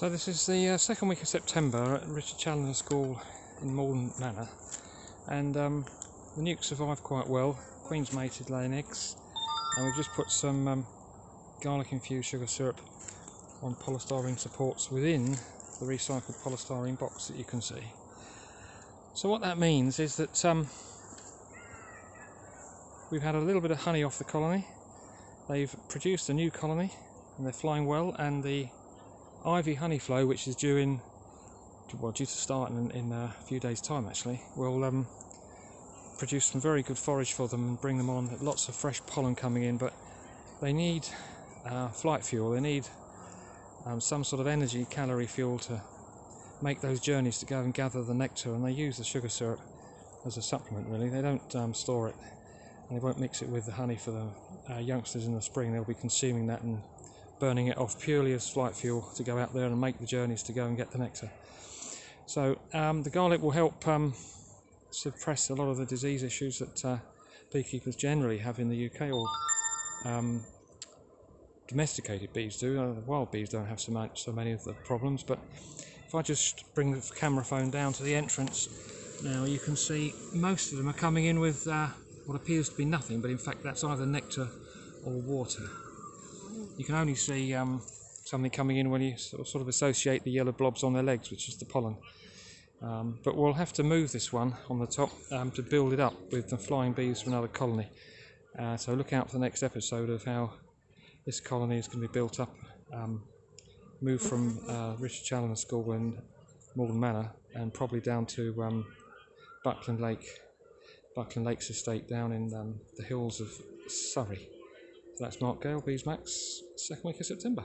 So this is the uh, second week of September at Richard Challoner School in Malden Manor and um, the nukes survived quite well. Queen's mated laying eggs and we've just put some um, garlic infused sugar syrup on polystyrene supports within the recycled polystyrene box that you can see. So what that means is that um, we've had a little bit of honey off the colony. They've produced a new colony and they're flying well and the ivy honey flow which is due in well due to start in, in a few days time actually will um, produce some very good forage for them and bring them on. Lots of fresh pollen coming in but they need uh, flight fuel. They need um, some sort of energy calorie fuel to make those journeys to go and gather the nectar and they use the sugar syrup as a supplement really. They don't um, store it and they won't mix it with the honey for the uh, youngsters in the spring. They'll be consuming that and burning it off purely as flight fuel to go out there and make the journeys to go and get the nectar. So um, the garlic will help um, suppress a lot of the disease issues that uh, beekeepers generally have in the UK or um, domesticated bees do. Uh, wild bees don't have so, much, so many of the problems, but if I just bring the camera phone down to the entrance now you can see most of them are coming in with uh, what appears to be nothing, but in fact that's either nectar or water you can only see um, something coming in when you sort of associate the yellow blobs on their legs, which is the pollen. Um, but we'll have to move this one on the top um, to build it up with the flying bees from another colony. Uh, so look out for the next episode of how this colony is going to be built up, um, moved from uh, Richard Challoner School in Malden Manor and probably down to um, Buckland Lake, Buckland Lakes Estate down in um, the hills of Surrey. That's Mark Gale, Beesmax, second week of September.